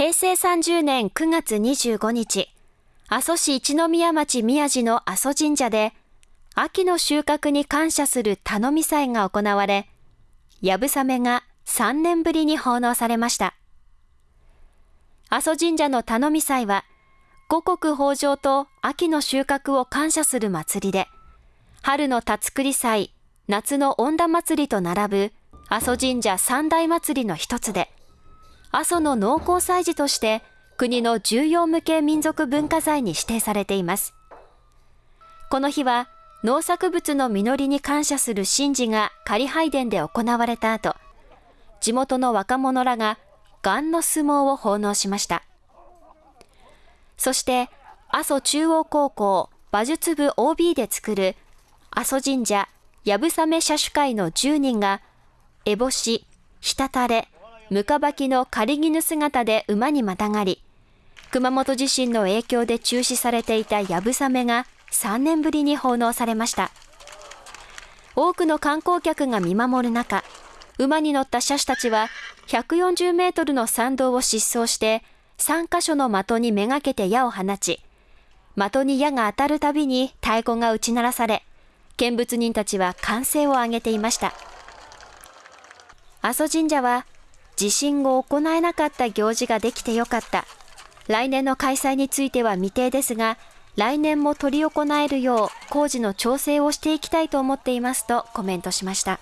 平成30年9月25日、阿蘇市一宮町宮地の阿蘇神社で、秋の収穫に感謝する頼み祭が行われ、やぶさめが3年ぶりに奉納されました。阿蘇神社の頼み祭は、五穀豊穣と秋の収穫を感謝する祭りで、春の田作り祭、夏の恩田祭りと並ぶ阿蘇神社三大祭りの一つで、阿蘇の農耕祭事として国の重要無形民族文化財に指定されています。この日は農作物の実りに感謝する神事が仮拝殿で行われた後、地元の若者らがガの相撲を奉納しました。そして、阿蘇中央高校馬術部 OB で作る阿蘇神社やぶさめ社主会の10人が、烏帽子、ひたたれ、むかばきの仮絹姿で馬にまたがり、熊本地震の影響で中止されていたやぶさめが3年ぶりに奉納されました。多くの観光客が見守る中、馬に乗った車種たちは140メートルの参道を疾走して3カ所の的にめがけて矢を放ち、的に矢が当たるたびに太鼓が打ち鳴らされ、見物人たちは歓声を上げていました。阿蘇神社は、地震後行えなかった行事ができてよかった。来年の開催については未定ですが、来年も執り行えるよう工事の調整をしていきたいと思っていますとコメントしました。